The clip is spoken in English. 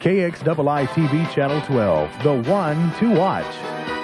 KXII TV Channel 12, the one to watch.